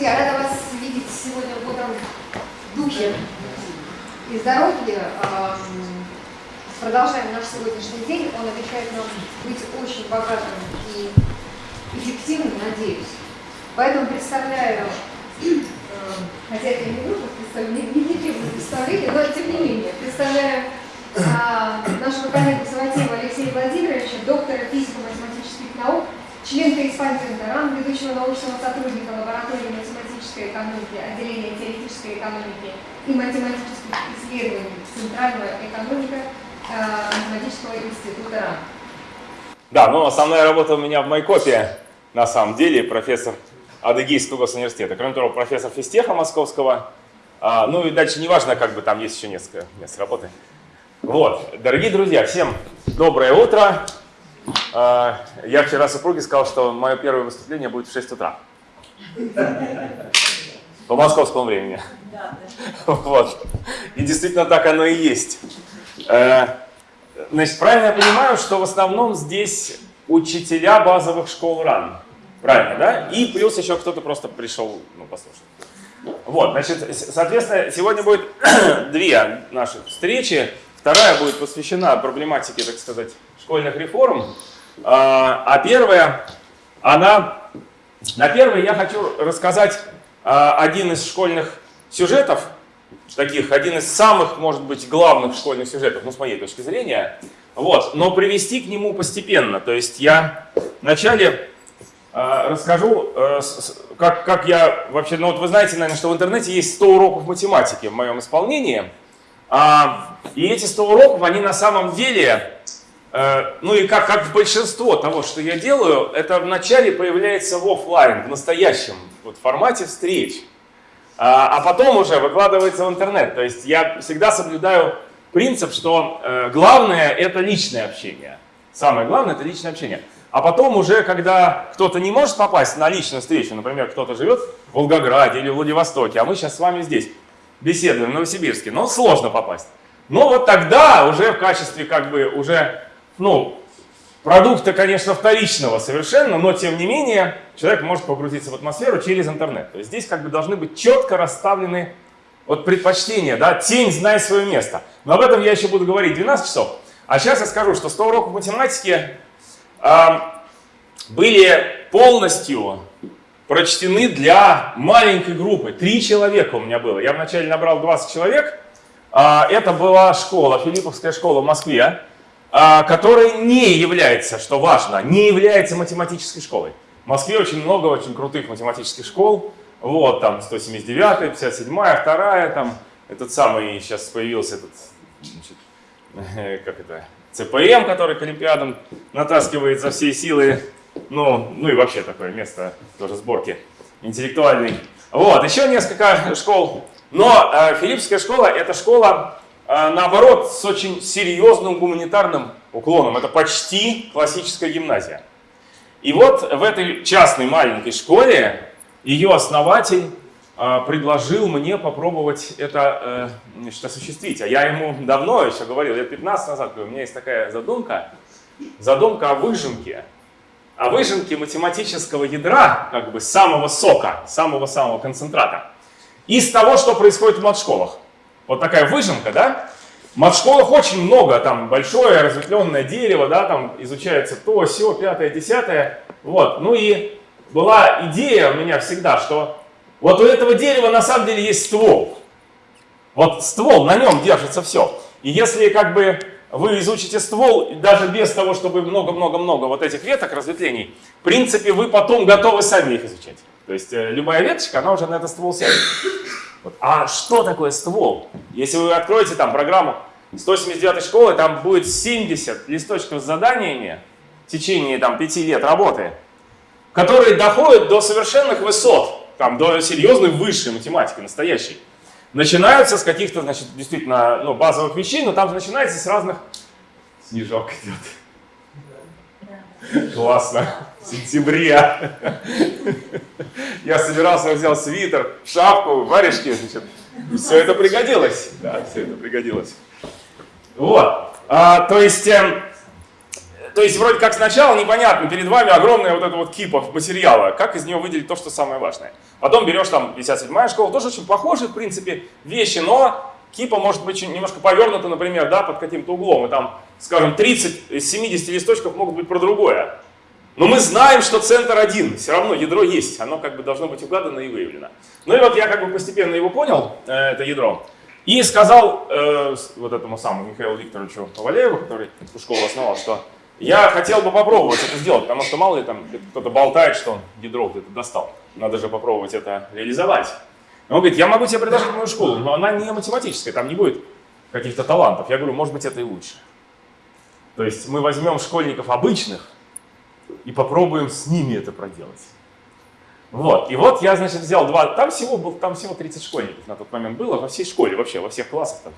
Друзья, рада вас видеть сегодня в духе и здоровье. Продолжаем наш сегодняшний день. Он обещает нам быть очень богатым и эффективным, надеюсь. Поэтому представляю, хотя это не нужно, не, не, представления, но тем не менее, представляю а, нашего коллегу Саватеева Алексея Владимировича, доктора физико-математических наук, член корреспондента РАН, ведущего научного сотрудника лаборатории математической экономики, отделения теоретической экономики и математических исследований Центрального экономика э, математического института РАН. Да, ну основная работа у меня в Майкопе, на самом деле, профессор Адыгейского госуниверситета. Кроме того, профессор физтеха московского. А, ну и дальше неважно, как бы там есть еще несколько мест работы. Вот, дорогие друзья, всем доброе утро. А, я вчера супруге сказал, что мое первое выступление будет в 6 утра. По московскому времени. Вот. И действительно так оно и есть. Э, значит, правильно я понимаю, что в основном здесь учителя базовых школ РАН. Правильно, да? И плюс еще кто-то просто пришел ну, послушать. Вот, значит, соответственно, сегодня будет две наши встречи. Вторая будет посвящена проблематике, так сказать, школьных реформ. А, а первая, она, на первой я хочу рассказать а, один из школьных сюжетов, таких, один из самых, может быть, главных школьных сюжетов, ну, с моей точки зрения, вот, но привести к нему постепенно. То есть я вначале э, расскажу, э, как, как я вообще, ну вот вы знаете, наверное, что в интернете есть 100 уроков математики в моем исполнении, а, и эти 100 уроков, они на самом деле ну и как, как большинство того, что я делаю, это вначале появляется в офлайн, в настоящем вот, формате встреч, а, а потом уже выкладывается в интернет. То есть я всегда соблюдаю принцип, что э, главное это личное общение. Самое главное это личное общение. А потом уже, когда кто-то не может попасть на личную встречу, например, кто-то живет в Волгограде или Владивостоке, а мы сейчас с вами здесь беседуем в Новосибирске, но сложно попасть. Но вот тогда уже в качестве как бы уже ну, продукта, конечно, вторичного совершенно, но тем не менее человек может погрузиться в атмосферу через интернет. То есть здесь как бы должны быть четко расставлены вот предпочтения, да, тень, знай свое место. Но об этом я еще буду говорить 12 часов. А сейчас я скажу, что 100 уроков математики э, были полностью прочтены для маленькой группы. Три человека у меня было. Я вначале набрал 20 человек. Э, это была школа, Филипповская школа в Москве. А, который не является, что важно, не является математической школой. В Москве очень много очень крутых математических школ. Вот, там 179, 57, 2, там этот самый, сейчас появился этот, значит, как это, ЦПМ, который к Олимпиадам натаскивает за все силы. Ну, ну и вообще такое место тоже сборки интеллектуальной. Вот, еще несколько школ. Но э, Филиппская школа это школа наоборот, с очень серьезным гуманитарным уклоном. Это почти классическая гимназия. И вот в этой частной маленькой школе ее основатель а, предложил мне попробовать это э, значит, осуществить. А я ему давно еще говорил, лет 15 назад, говорю, у меня есть такая задумка, задумка о выжимке. О выжимке математического ядра, как бы самого сока, самого-самого концентрата, из того, что происходит в матшколах. Вот такая выжимка, да? В матшколах очень много, там большое разветвленное дерево, да, там изучается то, все, пятое, десятое. Вот, ну и была идея у меня всегда, что вот у этого дерева на самом деле есть ствол. Вот ствол, на нем держится все. И если как бы вы изучите ствол, даже без того, чтобы много-много-много вот этих веток, разветвлений, в принципе, вы потом готовы сами их изучать. То есть э, любая веточка, она уже на этот ствол сядет. Вот. А что такое ствол? Если вы откроете там программу 179 школы, там будет 70 листочков с заданиями в течение там 5 лет работы, которые доходят до совершенных высот, там, до серьезной высшей математики, настоящей. Начинаются с каких-то, значит, действительно, ну, базовых вещей, но там начинается с разных... Снежок идет. Классно. В сентябре. Я собирался, взял свитер, шапку, варежки, значит. Все это пригодилось. Да, все это пригодилось. Вот. А, то есть, э, то есть вроде как сначала непонятно, перед вами огромная вот эта вот кипа материала, как из нее выделить то, что самое важное. Потом берешь там 57-я школа, тоже очень похожие, в принципе, вещи, но кипа может быть немножко повернута, например, да, под каким-то углом, и там, скажем, 30 из 70 листочков могут быть про другое. Но мы знаем, что центр один, все равно ядро есть, оно как бы должно быть угадано и выявлено. Ну и вот я как бы постепенно его понял, э, это ядро, и сказал э, вот этому самому Михаилу Викторовичу Повалееву, который школу основал, что я хотел бы попробовать это сделать, потому что мало ли там кто-то болтает, что он ядро где-то достал. Надо же попробовать это реализовать. Он говорит, я могу тебе предложить мою школу, но она не математическая, там не будет каких-то талантов. Я говорю, может быть, это и лучше. То есть мы возьмем школьников обычных и попробуем с ними это проделать. Вот, и вот я, значит, взял два, там всего, был, там всего 30 школьников на тот момент было, во всей школе вообще, во всех классах там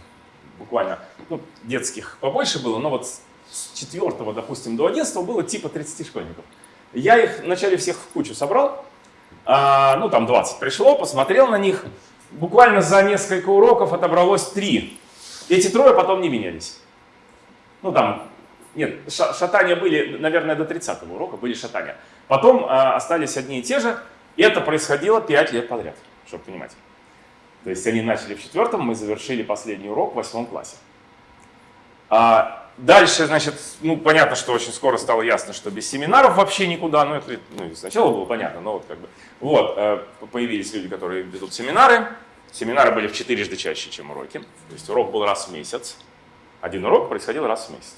буквально, ну, детских побольше было, но вот с 4, допустим, до 11 было типа 30 школьников. Я их вначале всех в кучу собрал, а, ну там 20 пришло, посмотрел на них, буквально за несколько уроков отобралось 3. Эти трое потом не менялись. Ну там, нет, шатания были, наверное, до 30 урока были шатания. Потом а, остались одни и те же, и это происходило 5 лет подряд, чтобы понимать. То есть они начали в четвертом, мы завершили последний урок в восьмом классе. А дальше, значит, ну понятно, что очень скоро стало ясно, что без семинаров вообще никуда, ну это ну, сначала было понятно, но вот как бы, вот, э, появились люди, которые ведут семинары, семинары были в четырежды чаще, чем уроки, то есть урок был раз в месяц, один урок происходил раз в месяц.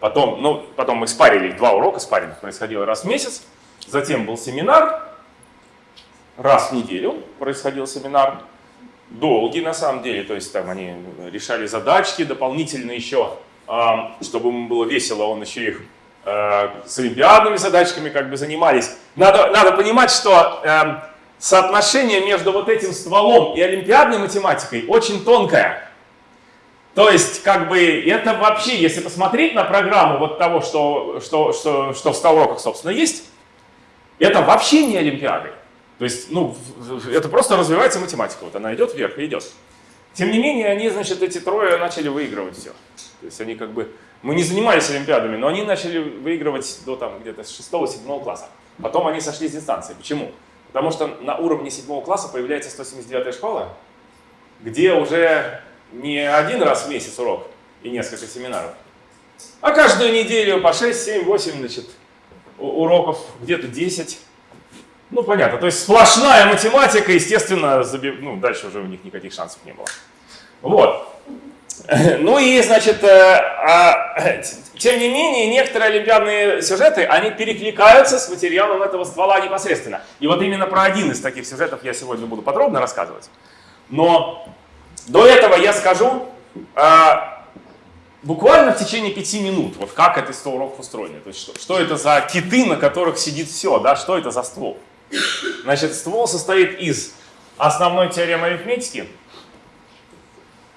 Потом, ну, потом мы спарили два урока, спарринг происходил раз в месяц, затем был семинар, раз в неделю происходил семинар, долгий на самом деле, то есть там они решали задачки дополнительно еще, чтобы ему было весело, он еще их э, с олимпиадными задачками как бы занимались. Надо, надо понимать, что эм, соотношение между вот этим стволом и олимпиадной математикой очень тонкое. То есть, как бы, это вообще, если посмотреть на программу вот того, что, что, что, что в 100 уроках, собственно, есть, это вообще не олимпиады. То есть, ну, это просто развивается математика, вот она идет вверх и идет. Тем не менее, они, значит, эти трое начали выигрывать все. То есть они как бы, мы не занимались олимпиадами, но они начали выигрывать до там где-то с 6-7 класса. Потом они сошли с дистанции. Почему? Потому что на уровне 7 класса появляется 179 школа, где уже не один раз в месяц урок и несколько семинаров, а каждую неделю по 6, 7, 8 значит, уроков, где-то 10. Ну, понятно. То есть сплошная математика, естественно, заби... ну, дальше уже у них никаких шансов не было. Вот. Ну и, значит, э, а, тем не менее, некоторые олимпиадные сюжеты, они перекликаются с материалом этого ствола непосредственно. И вот именно про один из таких сюжетов я сегодня буду подробно рассказывать. Но до этого я скажу а, буквально в течение пяти минут, вот как это 100 уроков устроено. То есть что, что это за киты, на которых сидит все, да, что это за ствол. Значит, ствол состоит из основной теоремы арифметики,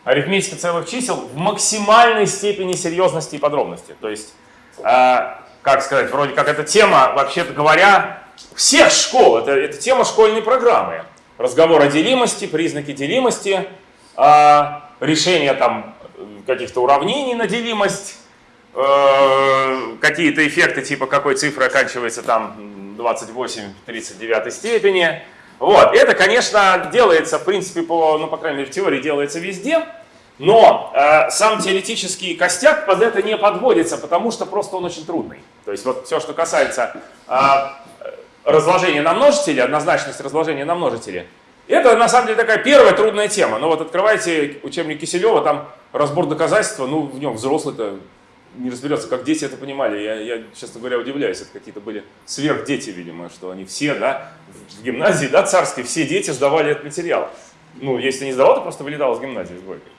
арифметика целых чисел в максимальной степени серьезности и подробности. То есть, э, как сказать, вроде как эта тема, вообще-то говоря, всех школ, это, это тема школьной программы. Разговор о делимости, признаки делимости, э, решение там каких-то уравнений на делимость, э, какие-то эффекты типа какой цифры оканчивается там 28 в 39 степени. Вот, это, конечно, делается, в принципе, по, ну, по крайней мере, в теории делается везде, но э, сам теоретический костяк под это не подводится, потому что просто он очень трудный. То есть вот все, что касается э, разложения на множители, однозначность разложения на множители, это на самом деле такая первая трудная тема. Но вот открывайте учебник Киселева, там разбор доказательства, ну в нем взрослый-то не разберется, как дети это понимали. Я, я, честно говоря, удивляюсь. Это какие-то были сверхдети, видимо, что они все, да, в гимназии, да, царской, все дети сдавали этот материал. Ну, если не сдавал, то просто вылетал из гимназии с двойкой.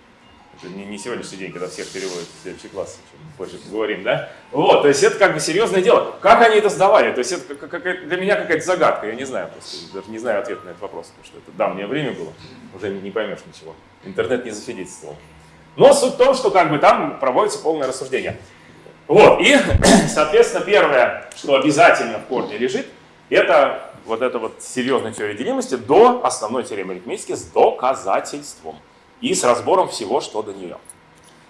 Не, не сегодняшний день, когда всех переводят в следующий класс, позже поговорим, да? Вот, то есть это как бы серьезное дело. Как они это сдавали? То есть это как, как, для меня какая-то загадка, я не знаю, просто даже не знаю ответ на этот вопрос, потому что это давнее время было, уже не поймешь ничего. Интернет не засвидетельствовал. Но суть в том, что как бы там проводится полное рассуждение. Вот, и, соответственно, первое, что обязательно в корне лежит, это вот эта вот серьезная теория делимости до основной теоремы арифметики с доказательством и с разбором всего, что до нее.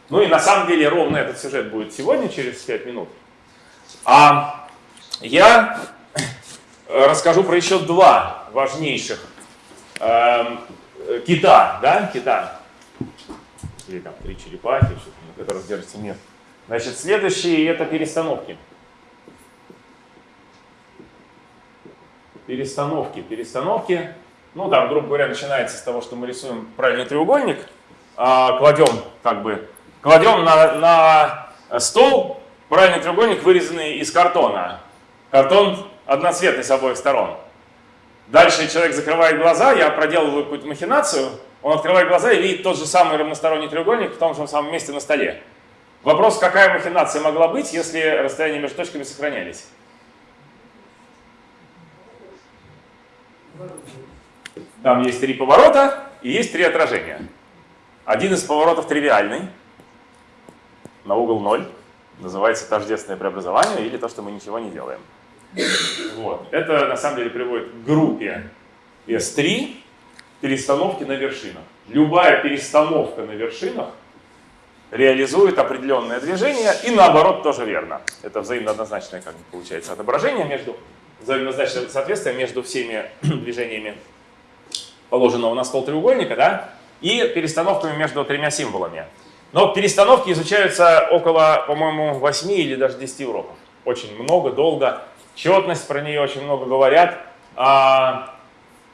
Ну и на самом деле ровно этот сюжет будет сегодня, через 5 минут. А я расскажу про еще два важнейших э, кита, да, кита, или там три черепахи, на которых держится мир. Значит, следующие это перестановки. Перестановки, перестановки. Ну, там, грубо говоря, начинается с того, что мы рисуем правильный треугольник, а, кладем, как бы, кладем на, на стол правильный треугольник, вырезанный из картона. Картон одноцветный с обоих сторон. Дальше человек закрывает глаза, я проделываю какую-то махинацию, он открывает глаза и видит тот же самый равносторонний треугольник в том же самом месте на столе. Вопрос, какая махинация могла быть, если расстояния между точками сохранялись? Там есть три поворота и есть три отражения. Один из поворотов тривиальный, на угол 0, называется тождественное преобразование или то, что мы ничего не делаем. Вот. Это на самом деле приводит к группе S3 перестановки на вершинах. Любая перестановка на вершинах реализует определенное движение, и наоборот тоже верно. Это взаимно однозначное, как получается, отображение между, взаимно соответствие между всеми движениями положенного на стол треугольника, да, и перестановками между тремя символами. Но перестановки изучаются около, по-моему, 8 или даже 10 уроков. Очень много, долго. Четность про нее очень много говорят. А,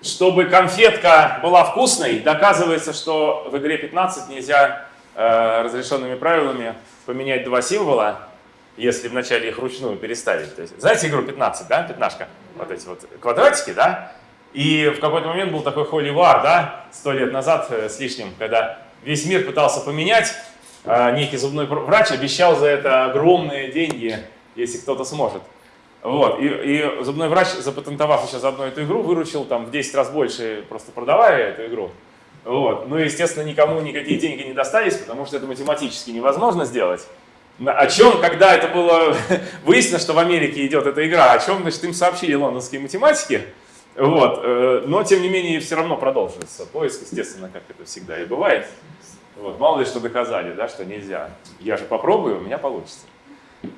чтобы конфетка была вкусной, доказывается, что в игре 15 нельзя э, разрешенными правилами поменять два символа, если вначале их ручную переставить. Есть, знаете игру 15, да, пятнашка? Вот эти вот квадратики, да? И в какой-то момент был такой War, да, сто лет назад э, с лишним, когда весь мир пытался поменять, а некий зубной врач обещал за это огромные деньги, если кто-то сможет. Вот. И, и зубной врач, запатентовав сейчас одну эту игру, выручил там в 10 раз больше, просто продавая эту игру. Вот. Ну, естественно, никому никакие деньги не достались, потому что это математически невозможно сделать. О чем, когда это было выяснено, что в Америке идет эта игра, о чем, значит, им сообщили лондонские математики, вот. Э, но, тем не менее, все равно продолжится поиск, естественно, как это всегда и бывает. Вот. Мало ли что доказали, да, что нельзя. Я же попробую, у меня получится.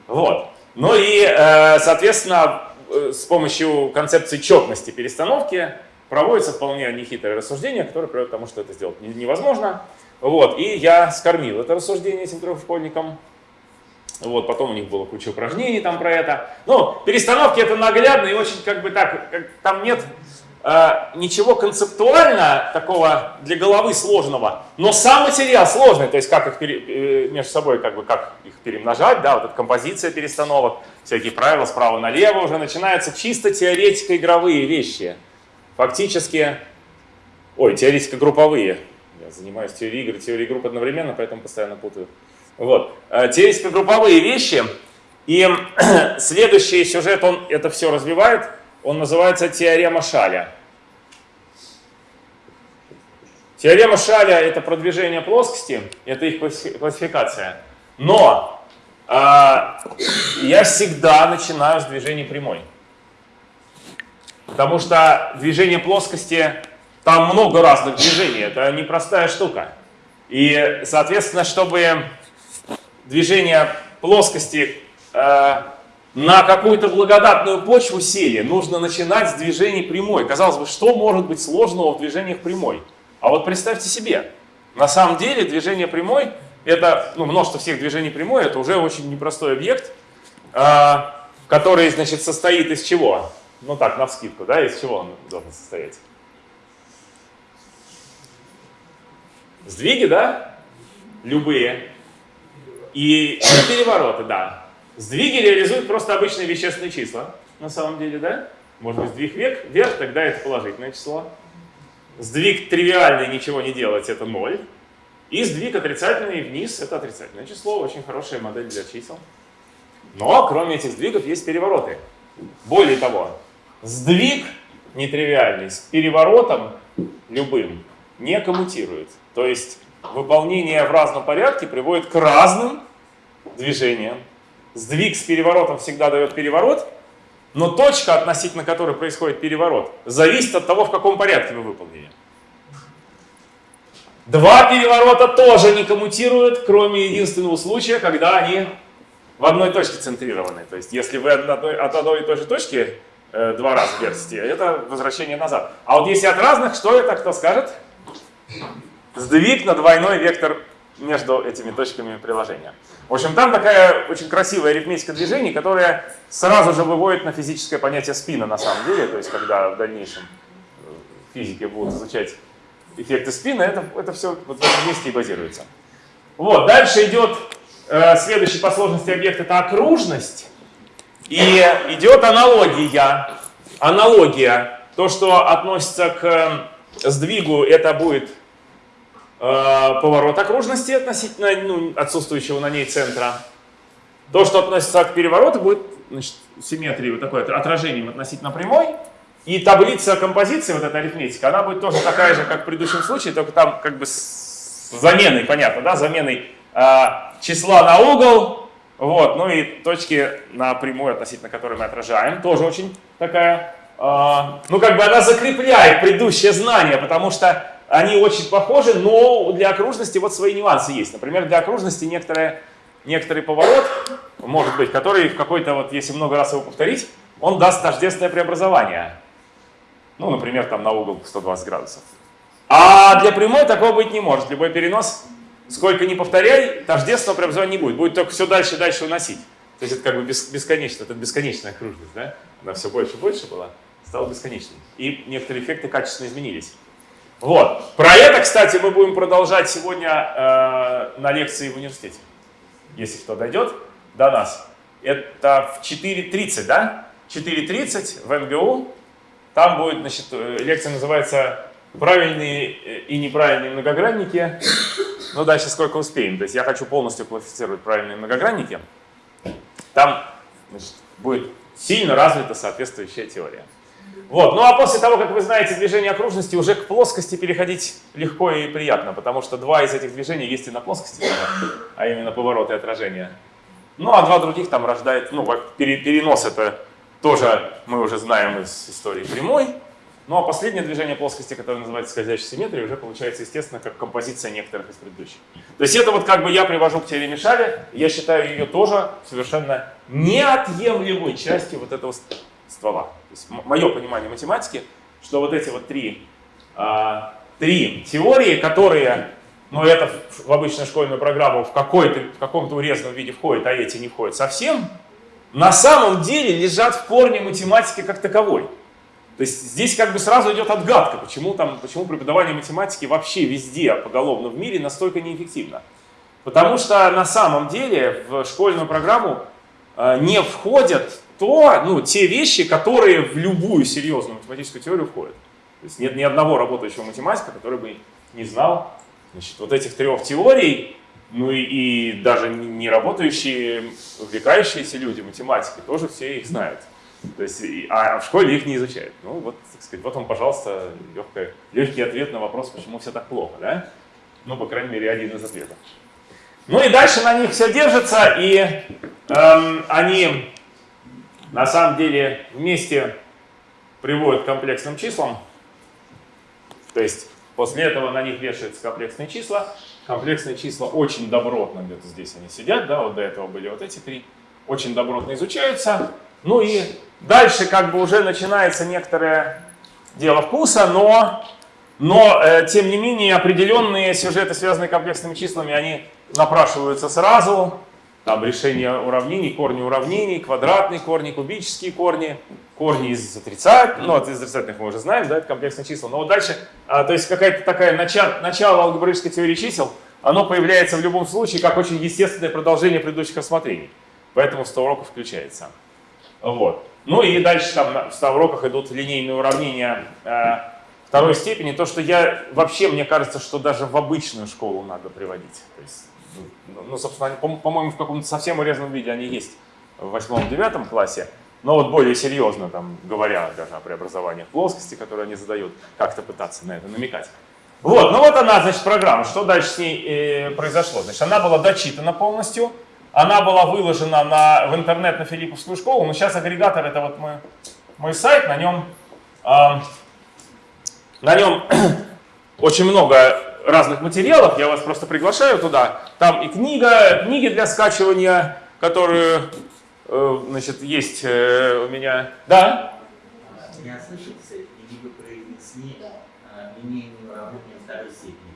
Вот. Ну и, э, соответственно, э, с помощью концепции четности перестановки проводится вполне нехитрое рассуждение, которое приводит к тому, что это сделать невозможно. Вот. И я скормил это рассуждение этим трем школьникам. Вот, потом у них было куча упражнений там про это. Ну, перестановки это наглядно и очень как бы так, как, там нет э, ничего концептуально такого для головы сложного, но сам материал сложный, то есть как их пере, э, между собой, как бы как их перемножать, да, вот эта композиция перестановок, всякие правила справа налево уже начинаются чисто теоретико-игровые вещи. Фактически, ой, теоретико-групповые. Я занимаюсь теорией игр, теорией групп одновременно, поэтому постоянно путаю. Вот. Э, Теоретико-групповые вещи. И следующий сюжет, он это все развивает. Он называется теорема Шаля. Теорема Шаля – это продвижение плоскости, это их классификация. Но э, я всегда начинаю с движения прямой. Потому что движение плоскости, там много разных движений, это непростая штука. И, соответственно, чтобы движение плоскости э, на какую-то благодатную почву сели, нужно начинать с движений прямой. Казалось бы, что может быть сложного в движениях прямой? А вот представьте себе, на самом деле движение прямой, это, ну, множество всех движений прямой, это уже очень непростой объект, э, который, значит, состоит из чего? Ну так, на вскидку, да, из чего он должен состоять? Сдвиги, да? Любые. И перевороты, да. Сдвиги реализуют просто обычные вещественные числа, на самом деле, да? Может быть, сдвиг вверх, вверх, тогда это положительное число. Сдвиг тривиальный, ничего не делать, это 0. И сдвиг отрицательный вниз, это отрицательное число, очень хорошая модель для чисел. Но, кроме этих сдвигов, есть перевороты. Более того, сдвиг нетривиальный с переворотом любым не коммутирует. То есть выполнение в разном порядке приводит к разным движениям. Сдвиг с переворотом всегда дает переворот, но точка, относительно которой происходит переворот, зависит от того, в каком порядке вы выполнили. Два переворота тоже не коммутируют, кроме единственного случая, когда они в одной точке центрированы. То есть если вы от одной, от одной и той же точки э, два раза вертите, это возвращение назад. А вот если от разных, что это, кто скажет? Сдвиг на двойной вектор между этими точками приложения. В общем, там такая очень красивая арифметика движений, которая сразу же выводит на физическое понятие спина на самом деле, то есть когда в дальнейшем э, физики будут изучать эффекты спина, это, это все вот в этом месте и базируется. Вот, дальше идет э, следующий по сложности объект, это окружность. И идет аналогия. Аналогия. То, что относится к э, сдвигу, это будет поворот окружности относительно ну, отсутствующего на ней центра. То, что относится к перевороту, будет значит, симметрией, вот такое отражением относительно прямой. И таблица композиции, вот эта арифметика, она будет тоже такая же, как в предыдущем случае, только там как бы с заменой, понятно, да, заменой э, числа на угол, вот, ну и точки на прямую, относительно которой мы отражаем, тоже очень такая, э, ну как бы она закрепляет предыдущее знание, потому что они очень похожи, но для окружности вот свои нюансы есть. Например, для окружности некоторые, некоторый поворот, может быть, который в какой-то, вот если много раз его повторить, он даст тождественное преобразование. Ну, например, там на угол 120 градусов. А для прямой такого быть не может. Любой перенос, сколько ни повторяй, тождественного преобразования не будет. Будет только все дальше и дальше уносить. То есть это как бы бесконечно, это бесконечная окружность, да? Она все больше и больше была, стала бесконечной. И некоторые эффекты качественно изменились. Вот. Про это, кстати, мы будем продолжать сегодня э, на лекции в университете, если кто дойдет до нас. Это в 4.30, да? 4.30 в МГУ. Там будет, значит, э, лекция называется «Правильные и неправильные многогранники». Ну, дальше сколько успеем. То есть я хочу полностью классифицировать правильные многогранники. Там значит, будет сильно развита соответствующая теория. Вот. Ну а после того, как вы знаете движение окружности, уже к плоскости переходить легко и приятно, потому что два из этих движений есть и на плоскости, а именно поворот и отражение. Ну а два других там рождает, ну перенос это тоже мы уже знаем из истории прямой. Ну а последнее движение плоскости, которое называется скользящей симметрией, уже получается, естественно, как композиция некоторых из предыдущих. То есть это вот как бы я привожу к теореме Шаля, я считаю ее тоже совершенно неотъемлемой частью вот этого ствола. То есть мое понимание математики, что вот эти вот три, а, три теории, которые, ну это в обычную школьную программу в, в каком-то урезанном виде входят, а эти не входят совсем, на самом деле лежат в корне математики как таковой. То есть здесь как бы сразу идет отгадка, почему, там, почему преподавание математики вообще везде поголовно в мире настолько неэффективно. Потому что на самом деле в школьную программу э, не входят то, ну, те вещи, которые в любую серьезную математическую теорию входят. То есть нет ни одного работающего математика, который бы не знал значит, вот этих трех теорий, ну и, и даже не работающие, увлекающиеся люди, математики, тоже все их знают. То есть, а в школе их не изучают. Ну вот, так сказать, вот он, пожалуйста, легкий, легкий ответ на вопрос, почему все так плохо, да? Ну, по крайней мере, один из ответов. Ну и дальше на них все держится, и эм, они на самом деле вместе приводят к комплексным числам. То есть после этого на них вешаются комплексные числа. Комплексные числа очень добротно, где-то здесь они сидят, да, вот до этого были вот эти три, очень добротно изучаются. Ну и дальше как бы уже начинается некоторое дело вкуса, но, но э, тем не менее определенные сюжеты, связанные с комплексными числами, они напрашиваются сразу там решение уравнений, корни уравнений, квадратные корни, кубические корни, корни из отрицательных, ну, из отрицательных мы уже знаем, да, это комплексные числа. Но вот дальше, а, то есть какая-то такая начало, начало алгебраической теории чисел, оно появляется в любом случае как очень естественное продолжение предыдущих рассмотрений. Поэтому 100 уроков включается. Вот. Ну и дальше там в 100 уроках идут линейные уравнения э, второй степени. То, что я вообще, мне кажется, что даже в обычную школу надо приводить. То есть ну, собственно, по-моему, в каком-то совсем урезанном виде они есть в восьмом-девятом классе, но вот более серьезно, там, говоря даже о преобразованиях плоскости, которые они задают, как-то пытаться на это намекать. Вот, ну вот она, значит, программа. Что дальше с ней э, произошло? Значит, она была дочитана полностью, она была выложена на, в интернет на Филипповскую школу, но сейчас агрегатор, это вот мой, мой сайт, на нем, э, на нем очень много разных материалов, я вас просто приглашаю туда. Там и книга, книги для скачивания, которую, э, значит, есть э, у меня. Да? Я слышался, или вы произнесли э, линейные уравнения второй степени.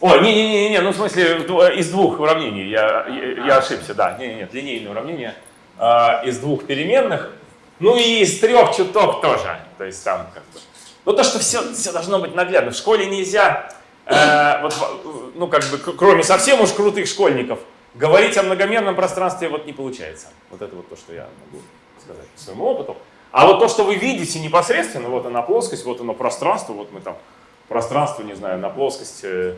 О, не-не-не, ну в смысле дв- из двух уравнений, я, я, я ошибся, да, не, не, нет, линейное уравнение а, из двух переменных, ну и из трех чуток тоже, то есть там как бы. Ну то, что все, все должно быть наглядно, в школе нельзя, э, вот, ну как бы, кроме совсем уж крутых школьников, говорить о многомерном пространстве вот не получается. Вот это вот то, что я могу сказать по своему опыту. А вот то, что вы видите непосредственно, вот она плоскость, вот оно пространство, вот мы там пространство, не знаю, на плоскость э,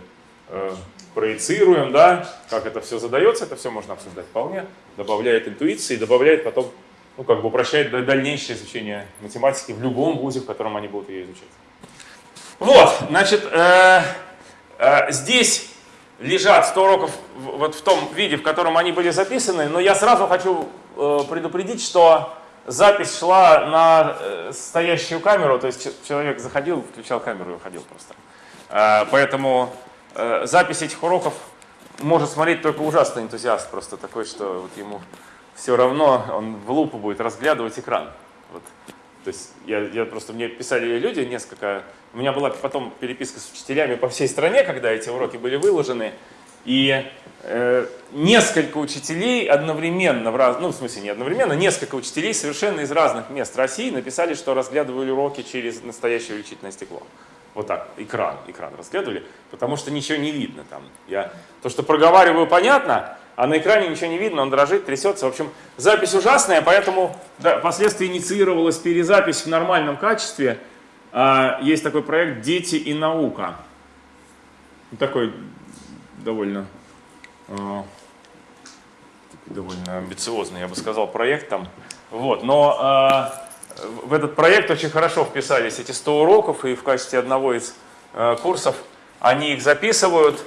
э, проецируем, да, как это все задается, это все можно обсуждать вполне, добавляет интуиции, добавляет потом, ну, как бы упрощает да- дальнейшее изучение математики в любом вузе, в котором они будут ее изучать. Вот, значит, э, здесь лежат 100 уроков вот в том виде, в котором они были записаны, но я сразу хочу э, предупредить, что запись шла на э, стоящую камеру, то есть человек заходил, включал камеру и уходил просто. Э, Поэтому э, запись этих уроков может смотреть только ужасный энтузиаст, просто такой, что вот ему все равно, он в лупу будет разглядывать экран. Вот. То есть я, я просто, мне писали люди несколько, у меня была потом переписка с учителями по всей стране, когда эти уроки были выложены, и э, несколько учителей одновременно, в раз, ну в смысле не одновременно, несколько учителей совершенно из разных мест России написали, что разглядывали уроки через настоящее увеличительное стекло. Вот так, экран, экран разглядывали, потому что ничего не видно там. Я то, что проговариваю, понятно, а на экране ничего не видно, он дрожит, трясется. В общем, запись ужасная, поэтому да, впоследствии инициировалась перезапись в нормальном качестве. А, есть такой проект «Дети и наука». Такой довольно, такой довольно амбициозный, я бы сказал, проект там. Вот, но а, в этот проект очень хорошо вписались эти 100 уроков, и в качестве одного из э, курсов они их записывают,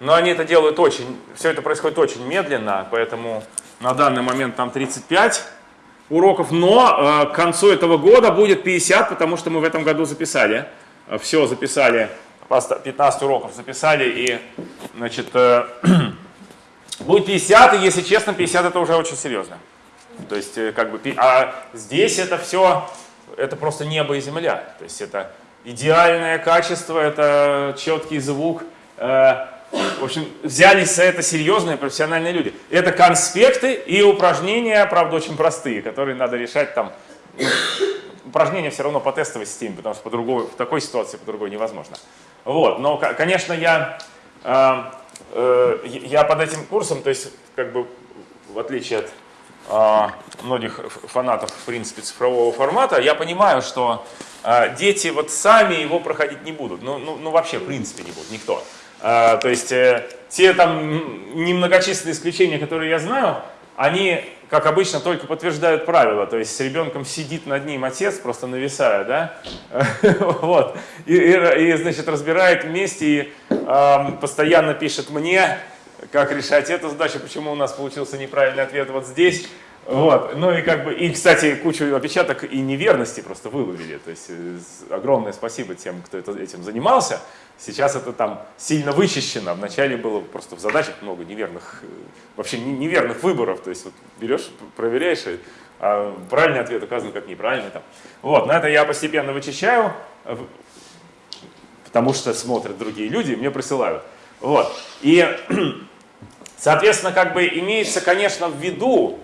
но они это делают очень, все это происходит очень медленно, поэтому на данный момент там 35 уроков, но э, к концу этого года будет 50, потому что мы в этом году записали, все записали, просто 15 уроков записали, и, значит, э, будет 50, и, если честно, 50 это уже очень серьезно. То есть, э, как бы, а здесь это все, это просто небо и земля. То есть, это идеальное качество, это четкий звук. Э, В общем, взялись за это серьезные профессиональные люди. Это конспекты и упражнения, правда, очень простые, которые надо решать там. ну, Упражнения все равно по тестовой системе, потому что по-другому, в такой ситуации по-другому невозможно. Вот, но, ко- конечно, я, э, э, я под этим курсом, то есть, как бы, в отличие от а, многих фанатов, в принципе, цифрового формата, я понимаю, что а, дети вот сами его проходить не будут. Ну, ну, ну вообще, в принципе, не будут, никто. А, то есть, э, те там немногочисленные исключения, которые я знаю, они, как обычно, только подтверждают правила. То есть, с ребенком сидит над ним отец, просто нависая, да? Вот. И, и, и, значит, разбирает вместе и ам, постоянно пишет мне, как решать эту задачу, почему у нас получился неправильный ответ вот здесь. Вот. Ну и как бы, и, кстати, кучу опечаток и неверности просто выловили. То есть э, огромное спасибо тем, кто это, этим занимался. Сейчас это там сильно вычищено. Вначале было просто в задачах много неверных, э, вообще не- неверных выборов. То есть вот берешь, проверяешь, а правильный ответ указан как неправильный. Там. Вот, на это я постепенно вычищаю, потому что смотрят другие люди и мне присылают. Вот. И Соответственно, как бы имеется, конечно, в виду,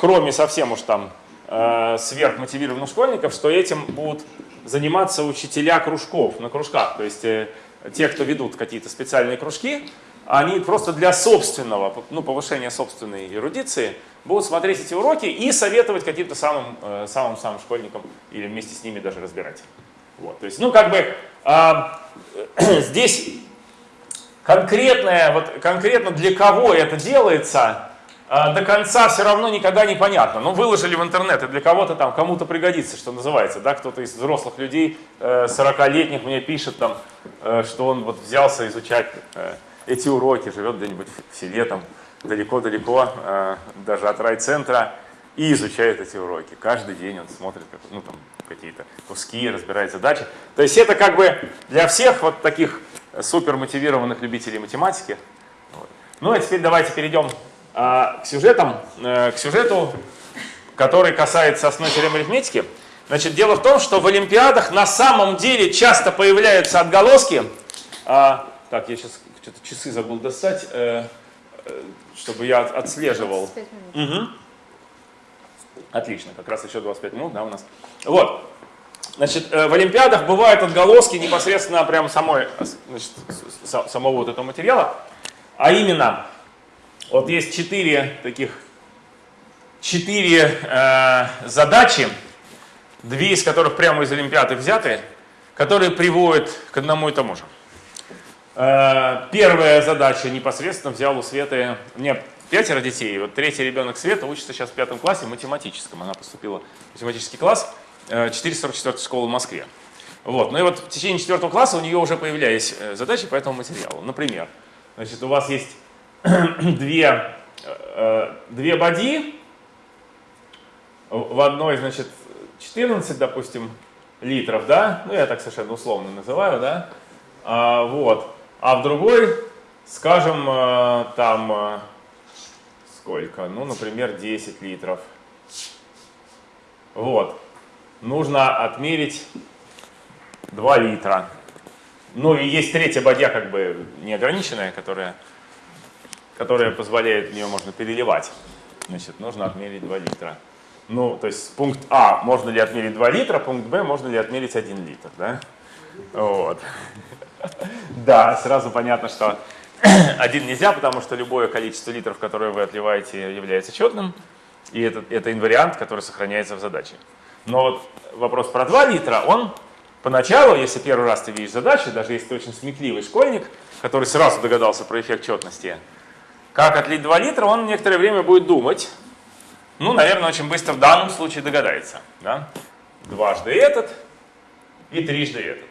кроме совсем уж там э, сверхмотивированных школьников, что этим будут заниматься учителя кружков на кружках. То есть э, те, кто ведут какие-то специальные кружки, они просто для собственного, ну, повышения собственной эрудиции будут смотреть эти уроки и советовать каким-то самым, э, самым-самым школьникам или вместе с ними даже разбирать. Вот, то есть, ну, как бы а, здесь конкретное, вот конкретно для кого это делается, до конца все равно никогда не понятно. Ну, выложили в интернет, и для кого-то там, кому-то пригодится, что называется, да, кто-то из взрослых людей, э, 40-летних мне пишет там, э, что он вот взялся изучать э, эти уроки, живет где-нибудь в селе там, далеко-далеко, э, даже от райцентра, и изучает эти уроки. Каждый день он смотрит ну, там, какие-то куски, разбирает задачи. То есть это как бы для всех вот таких супер мотивированных любителей математики. Ну а теперь давайте перейдем А, к сюжетам, э, к сюжету, который касается основной теоремы арифметики, значит, дело в том, что в Олимпиадах на самом деле часто появляются отголоски. А, так, я сейчас что-то часы забыл достать, э, э, чтобы я отслеживал. 25 минут. Угу. Отлично, как раз еще 25 минут, да, у нас. Вот. Значит, в Олимпиадах бывают отголоски непосредственно прям самой, значит, самого вот этого материала. А именно, вот есть четыре таких, четыре э, задачи, две из которых прямо из Олимпиады взяты, которые приводят к одному и тому же. Э, Первая задача непосредственно взял у Светы, у меня пятеро детей, вот третий ребенок Света учится сейчас в пятом классе математическом, она поступила в математический класс э, 444 школы в Москве. Вот. Ну и вот в течение четвертого класса у нее уже появлялись э, задачи по этому материалу. Например, значит, у вас есть две, э, две боди, в одной, значит, 14, допустим, литров, да, ну я так совершенно условно называю, да, а, вот, а в другой, скажем, э, там, э, сколько, ну, например, 10 литров, вот, нужно отмерить 2 литра, ну и есть третья бадья, как бы неограниченная, которая, которая позволяет, в нее можно переливать, значит, нужно отмерить 2 литра. Ну, то есть пункт А, можно ли отмерить 2 литра, пункт Б, можно ли отмерить 1 литр, да? Вот. Да, сразу понятно, что один нельзя, потому что любое количество литров, которое вы отливаете, является четным, и это, это инвариант, который сохраняется в задаче. Но вот вопрос про 2 литра, он поначалу, если первый раз ты видишь задачу, даже если ты очень сметливый школьник, который сразу догадался про эффект четности, как отлить 2 литра, он некоторое время будет думать, ну, наверное, очень быстро в данном случае догадается. Да? Дважды этот и трижды этот.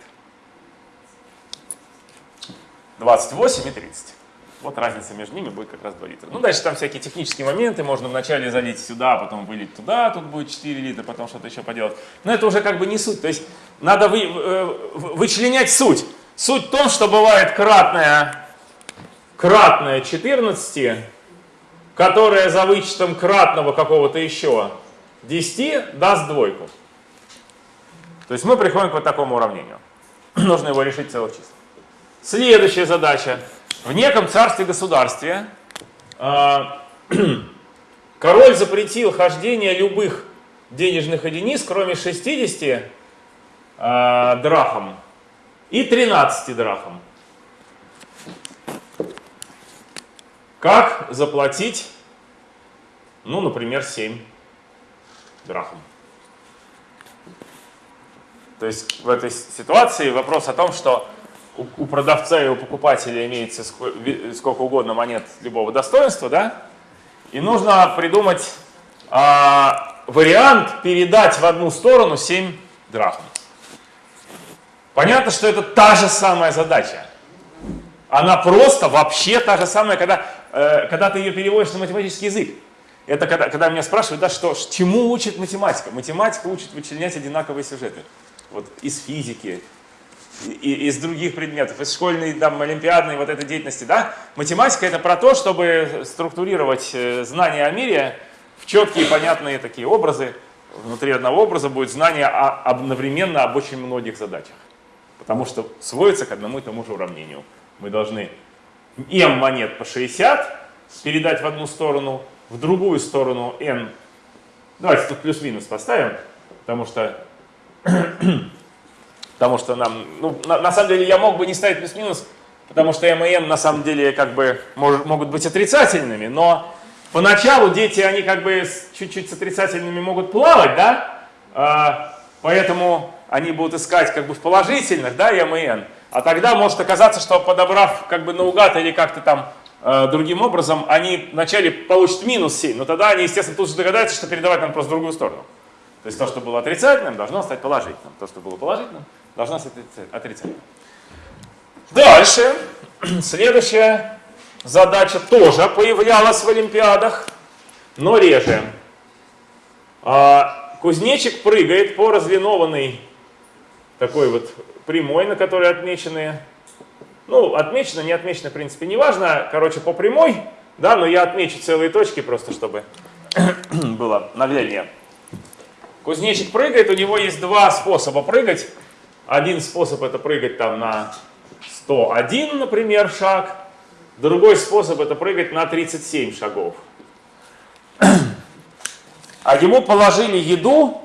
28 и 30. Вот разница между ними будет как раз 2 литра. Ну, дальше там всякие технические моменты. Можно вначале залить сюда, потом вылить туда, тут будет 4 литра, потом что-то еще поделать. Но это уже как бы не суть. То есть надо вы, э, вычленять суть. Суть в том, что бывает кратное, кратное 14, которое за вычетом кратного какого-то еще 10 даст двойку. То есть мы приходим к вот такому уравнению. Нужно его решить целых чисел. Следующая задача. В неком царстве-государстве э, король запретил хождение любых денежных единиц, кроме 60 э, драхм и 13 драхм. Как заплатить, ну, например, 7 драхм? То есть в этой ситуации вопрос о том, что у, продавца и у покупателя имеется сколько угодно монет любого достоинства, да? И нужно придумать а, вариант передать в одну сторону 7 драхм. Понятно, что это та же самая задача. Она просто вообще та же самая, когда, э, когда ты ее переводишь на математический язык. Это когда, когда меня спрашивают, да что, чему учит математика? Математика учит вычленять одинаковые сюжеты. Вот из физики, и, из других предметов, из школьной, там, олимпиадной вот этой деятельности, да? Математика это про то, чтобы структурировать э, знания о мире в четкие, понятные такие образы. Внутри одного образа будет знание о, одновременно об очень многих задачах. Потому что сводится к одному и тому же уравнению. Мы должны m монет по 60 передать в одну сторону, в другую сторону n. Давайте тут плюс-минус поставим, потому что, потому что нам, ну, на, на самом деле я мог бы не ставить плюс-минус, потому что m и n на самом деле как бы может, могут быть отрицательными, но поначалу дети, они как бы чуть-чуть с отрицательными могут плавать, да, а, поэтому они будут искать как бы в положительных, да, m и n. А тогда может оказаться, что подобрав как бы наугад или как-то там э, другим образом, они вначале получат минус 7, но тогда они, естественно, тут же догадаются, что передавать нам просто в другую сторону. То есть то, что было отрицательным, должно стать положительным. То, что было положительным, должно стать отрицательным. Дальше. Следующая задача тоже появлялась в Олимпиадах, но реже. А, кузнечик прыгает по разлинованной такой вот прямой, на которой отмечены, ну, отмечено, не отмечено, в принципе, не важно, короче, по прямой, Да, но я отмечу целые точки просто, чтобы было нагляднее. Кузнечик прыгает, у него есть два способа прыгать. Один способ это прыгать там на 101, например, шаг. Другой способ это прыгать на 37 шагов. А ему положили еду,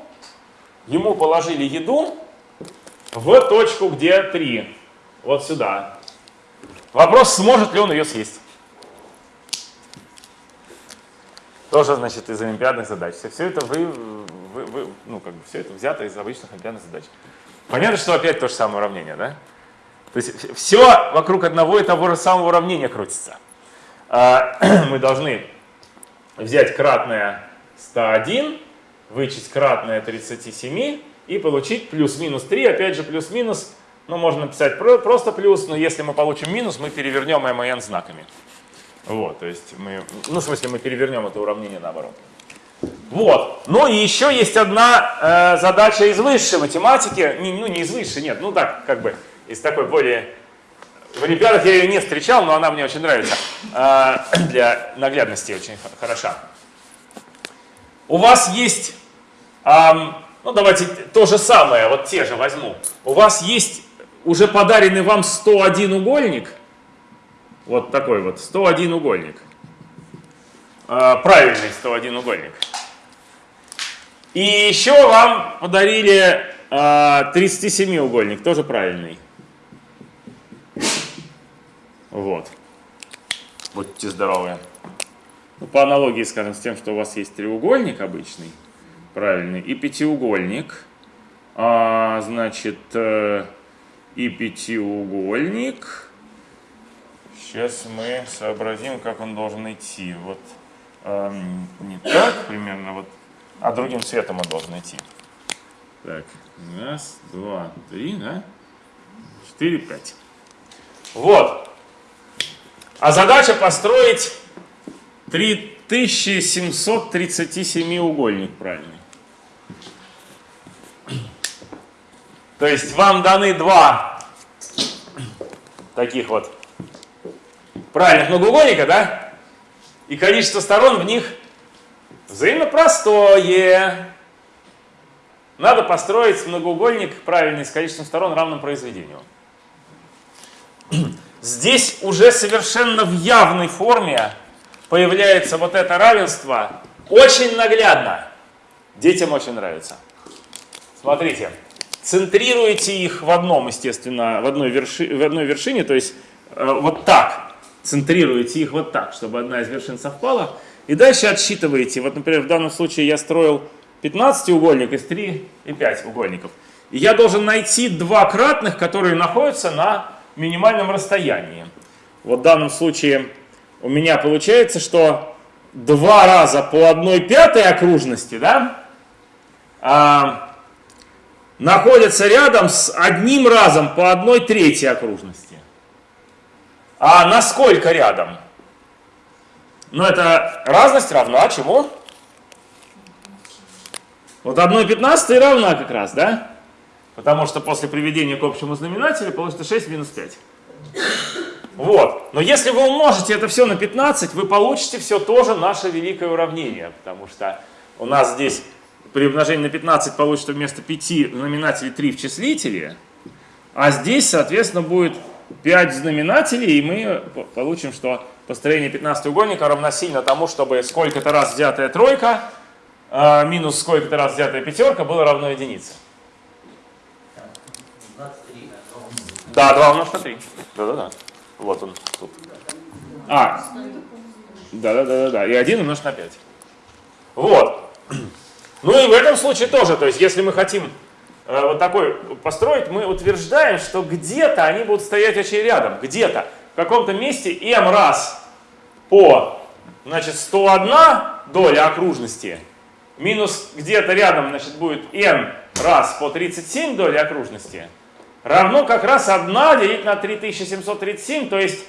ему положили еду в точку, где 3. Вот сюда. Вопрос, сможет ли он ее съесть. Тоже, значит, из олимпиадных задач. Все, это вы, вы, вы, ну, как бы все это взято из обычных олимпиадных задач. Понятно, что опять то же самое уравнение, да? То есть все вокруг одного и того же самого уравнения крутится. А, мы должны взять кратное 101, вычесть кратное 37 и получить плюс-минус 3, опять же плюс-минус, ну можно написать просто плюс, но если мы получим минус, мы перевернем m и n знаками. Вот, то есть мы, ну в смысле мы перевернем это уравнение наоборот. Вот. Ну и еще есть одна э, задача из высшей математики, не, ну не из высшей, нет, ну так, как бы из такой более... В Олимпиадах я ее не встречал, но она мне очень нравится. Э, для наглядности очень хороша. У вас есть, э, ну давайте то же самое, вот те же возьму. У вас есть уже подаренный вам 101 угольник, вот такой вот, 101 угольник. Э, правильный 101 угольник. И еще вам подарили э, 37-угольник, тоже правильный. Вот. Будьте здоровы. Ну, по аналогии, скажем, с тем, что у вас есть треугольник обычный, правильный, и пятиугольник. А, значит, э, и пятиугольник. Сейчас мы сообразим, как он должен идти. Вот э, не так примерно, вот а другим цветом он должен идти. Так, раз, два, три, да? Четыре, пять. Вот. А задача построить 3737 угольник правильный. То есть вам даны два таких вот правильных многоугольника, да? И количество сторон в них Взаимно простое. Надо построить многоугольник правильный с количеством сторон равным произведению. Здесь уже совершенно в явной форме появляется вот это равенство. Очень наглядно. Детям очень нравится. Смотрите. Центрируете их в одном, естественно, в одной, верши, в одной вершине, то есть э, вот так. Центрируете их вот так, чтобы одна из вершин совпала. И дальше отсчитываете. Вот, например, в данном случае я строил 15 угольник из 3 и 5 угольников. И я должен найти два кратных, которые находятся на минимальном расстоянии. Вот в данном случае у меня получается, что два раза по одной пятой окружности, да, а, находятся рядом с одним разом по одной третьей окружности. А насколько рядом? Но эта разность равна чему? Вот 1,15 равна как раз, да? Потому что после приведения к общему знаменателю получится 6 минус 5. Вот. Но если вы умножите это все на 15, вы получите все тоже наше великое уравнение. Потому что у нас здесь при умножении на 15 получится вместо 5 в знаменателе 3 в числителе. А здесь, соответственно, будет 5 знаменателей, и мы получим, что построение 15-угольника равносильно тому, чтобы сколько-то раз взятая тройка э, минус сколько-то раз взятая пятерка было равно единице. Да, 2 умножить на 3. Да-да-да. Вот он тут. А, да-да-да-да. И 1 умножить на 5. Вот. Ну и в этом случае тоже, то есть если мы хотим э, вот такой построить, мы утверждаем, что где-то они будут стоять очень рядом, где-то. В каком-то месте m раз по, значит, 101 доля окружности минус где-то рядом, значит, будет n раз по 37 доли окружности равно как раз 1 делить на 3737, то есть